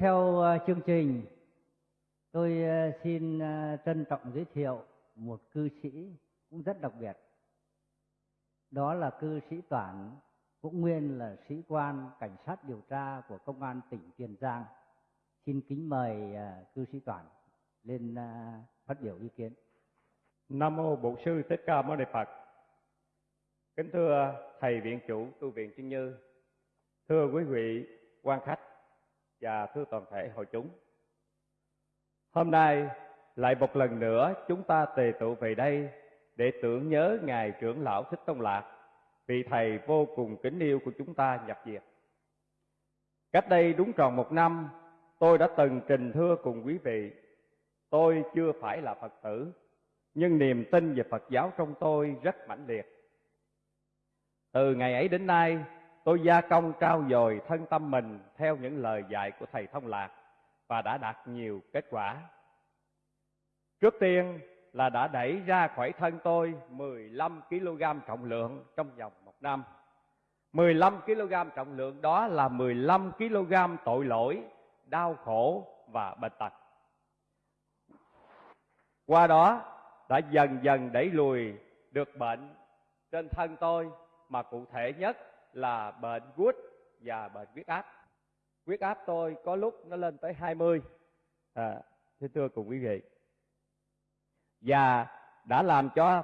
theo ờ, chương trình, tôi ờ, xin ờ, trân trọng giới thiệu một cư sĩ cũng rất đặc biệt. Đó là cư sĩ Toản, cũng nguyên là sĩ quan cảnh sát điều tra của công an tỉnh Tiền Giang. Xin kính mời cư sĩ Toản lên phát biểu ý kiến. Nam mô Bổn sư Thích Ca Mâu Ni Phật. Kính thưa thầy viện chủ tu viện Trinh Như, thưa quý vị quan khách và thưa toàn thể hội chúng. Hôm nay lại một lần nữa chúng ta tề tụ về đây để tưởng nhớ ngài trưởng lão Thích Tông Lạc, vị thầy vô cùng kính yêu của chúng ta nhập diệt. Cách đây đúng tròn một năm, tôi đã từng trình thưa cùng quý vị, tôi chưa phải là Phật tử, nhưng niềm tin về Phật giáo trong tôi rất mãnh liệt. Từ ngày ấy đến nay, tôi gia công trao dồi thân tâm mình theo những lời dạy của Thầy Thông Lạc và đã đạt nhiều kết quả. Trước tiên là đã đẩy ra khỏi thân tôi 15 kg trọng lượng trong vòng một năm. 15 kg trọng lượng đó là 15 kg tội lỗi, đau khổ và bệnh tật. Qua đó đã dần dần đẩy lùi được bệnh trên thân tôi mà cụ thể nhất là bệnh gút và bệnh huyết áp. Huyết áp tôi có lúc nó lên tới 20. À, thưa thưa cùng quý vị. Và đã làm cho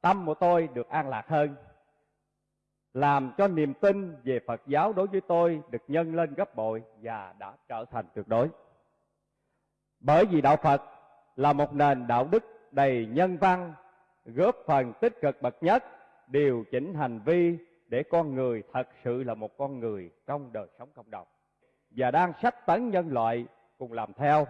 tâm của tôi được an lạc hơn. Làm cho niềm tin về Phật giáo đối với tôi được nhân lên gấp bội và đã trở thành tuyệt đối. Bởi vì đạo Phật là một nền đạo đức đầy nhân văn, góp phần tích cực bậc nhất, điều chỉnh hành vi để con người thật sự là một con người trong đời sống cộng đồng và đang sách tấn nhân loại cùng làm theo.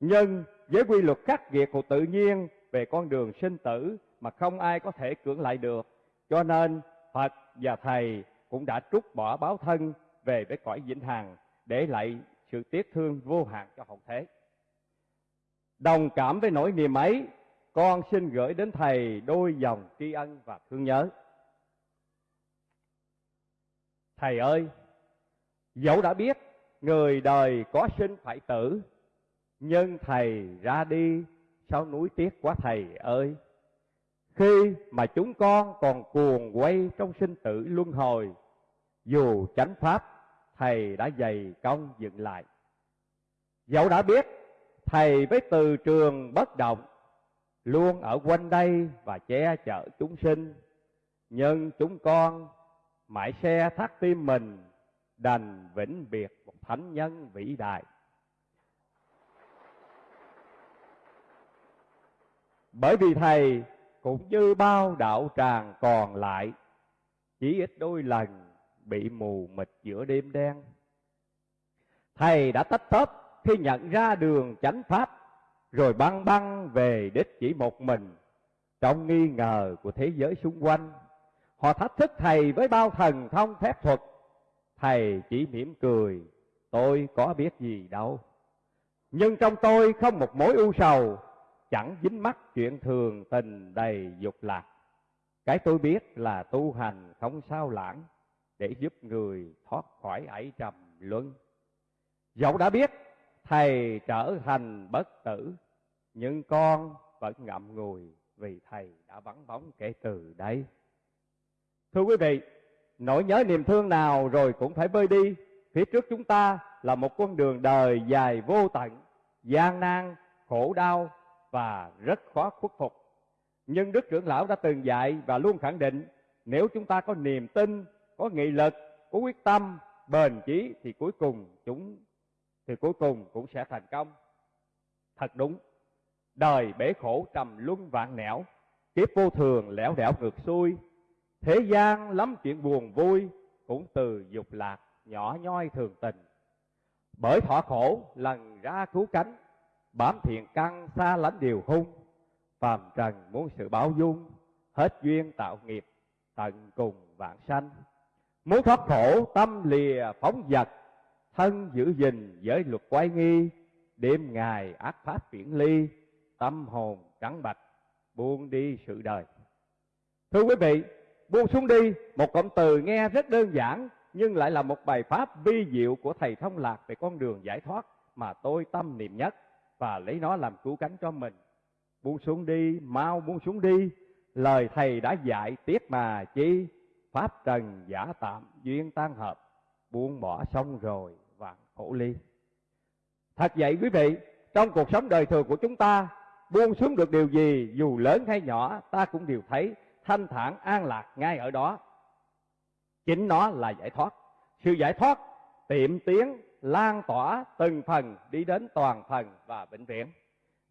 Nhưng với quy luật khắc nghiệt của tự nhiên về con đường sinh tử mà không ai có thể cưỡng lại được, cho nên Phật và Thầy cũng đã trút bỏ báo thân về với cõi vĩnh hằng để lại sự tiếc thương vô hạn cho hậu thế. Đồng cảm với nỗi niềm ấy, con xin gửi đến Thầy đôi dòng tri ân và thương nhớ. Thầy ơi, dẫu đã biết người đời có sinh phải tử, nhưng Thầy ra đi, sao núi tiếc quá Thầy ơi. Khi mà chúng con còn cuồng quay trong sinh tử luân hồi, dù chánh pháp Thầy đã dày công dựng lại. Dẫu đã biết Thầy với từ trường bất động, luôn ở quanh đây và che chở chúng sinh, nhưng chúng con mãi xe thắt tim mình, đành vĩnh biệt một thánh nhân vĩ đại. Bởi vì thầy cũng như bao đạo tràng còn lại, chỉ ít đôi lần bị mù mịt giữa đêm đen. Thầy đã tách tớp khi nhận ra đường chánh pháp, rồi băng băng về đích chỉ một mình trong nghi ngờ của thế giới xung quanh. Họ thách thức thầy với bao thần thông phép thuật. Thầy chỉ mỉm cười, tôi có biết gì đâu. Nhưng trong tôi không một mối ưu sầu, chẳng dính mắc chuyện thường tình đầy dục lạc. Cái tôi biết là tu hành không sao lãng, để giúp người thoát khỏi ải trầm luân. Dẫu đã biết thầy trở thành bất tử, nhưng con vẫn ngậm ngùi vì thầy đã vắng bóng kể từ đây. Thưa quý vị, nỗi nhớ niềm thương nào rồi cũng phải bơi đi. Phía trước chúng ta là một con đường đời dài vô tận, gian nan, khổ đau và rất khó khuất phục. Nhưng Đức trưởng lão đã từng dạy và luôn khẳng định nếu chúng ta có niềm tin, có nghị lực, có quyết tâm, bền chí thì cuối cùng chúng thì cuối cùng cũng sẽ thành công. Thật đúng, đời bể khổ trầm luân vạn nẻo, kiếp vô thường lẻo đẻo ngược xuôi, Thế gian lắm chuyện buồn vui cũng từ dục lạc nhỏ nhoi thường tình. Bởi thọ khổ lần ra cứu cánh, bám thiện căn xa lánh điều hung. Phàm trần muốn sự báo dung, hết duyên tạo nghiệp, tận cùng vạn sanh. Muốn thoát khổ tâm lìa phóng vật, thân giữ gìn giới luật quay nghi, đêm ngày ác pháp viễn ly, tâm hồn trắng bạch, buông đi sự đời. Thưa quý vị, buông xuống đi một cụm từ nghe rất đơn giản nhưng lại là một bài pháp vi diệu của thầy thông lạc về con đường giải thoát mà tôi tâm niệm nhất và lấy nó làm cứu cánh cho mình. Buông xuống đi, mau buông xuống đi, lời thầy đã dạy tiếc mà chi, pháp trần giả tạm duyên tan hợp, buông bỏ xong rồi vạn khổ ly. Thật vậy quý vị, trong cuộc sống đời thường của chúng ta, buông xuống được điều gì dù lớn hay nhỏ ta cũng đều thấy thanh thản an lạc ngay ở đó. Chính nó là giải thoát. Sự giải thoát tiệm tiến lan tỏa từng phần đi đến toàn phần và bệnh viện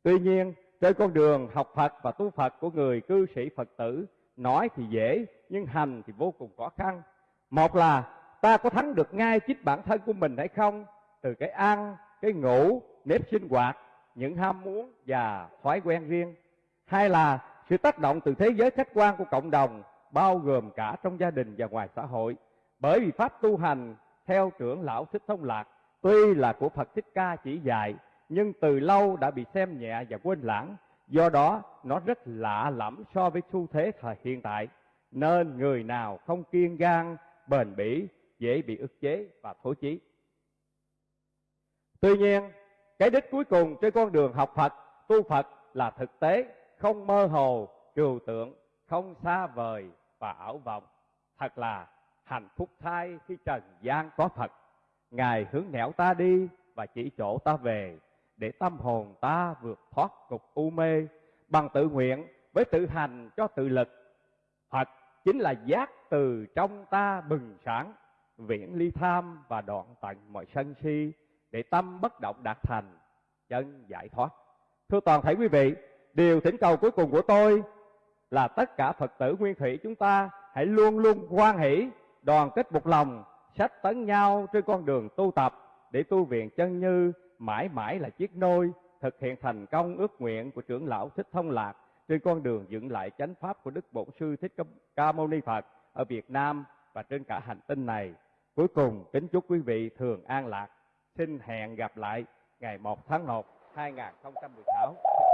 Tuy nhiên, trên con đường học Phật và tu Phật của người cư sĩ Phật tử, nói thì dễ, nhưng hành thì vô cùng khó khăn. Một là ta có thắng được ngay chính bản thân của mình hay không, từ cái ăn, cái ngủ, nếp sinh hoạt, những ham muốn và thói quen riêng. Hai là sự tác động từ thế giới khách quan của cộng đồng, bao gồm cả trong gia đình và ngoài xã hội. Bởi vì pháp tu hành theo trưởng lão Thích Thông Lạc tuy là của Phật Thích Ca chỉ dạy, nhưng từ lâu đã bị xem nhẹ và quên lãng. Do đó, nó rất lạ lẫm so với xu thế thời hiện tại. Nên người nào không kiên gan, bền bỉ, dễ bị ức chế và thối chí. Tuy nhiên, cái đích cuối cùng trên con đường học Phật, tu Phật là thực tế, không mơ hồ, trừu tượng, không xa vời và ảo vọng. Thật là hạnh phúc thay khi trần gian có Phật. Ngài hướng nẻo ta đi và chỉ chỗ ta về, để tâm hồn ta vượt thoát cục u mê bằng tự nguyện với tự hành cho tự lực. Phật chính là giác từ trong ta bừng sáng, viễn ly tham và đoạn tận mọi sân si, để tâm bất động đạt thành, chân giải thoát. Thưa toàn thể quý vị, điều thỉnh cầu cuối cùng của tôi là tất cả Phật tử Nguyên Thủy chúng ta hãy luôn luôn quan hỷ, đoàn kết một lòng, sách tấn nhau trên con đường tu tập để tu viện chân như mãi mãi là chiếc nôi thực hiện thành công ước nguyện của trưởng lão Thích Thông Lạc trên con đường dựng lại chánh pháp của Đức Bổn Sư Thích Ca Mâu Ni Phật ở Việt Nam và trên cả hành tinh này. Cuối cùng kính chúc quý vị thường an lạc. Xin hẹn gặp lại ngày 1 tháng 1 2016. Xin.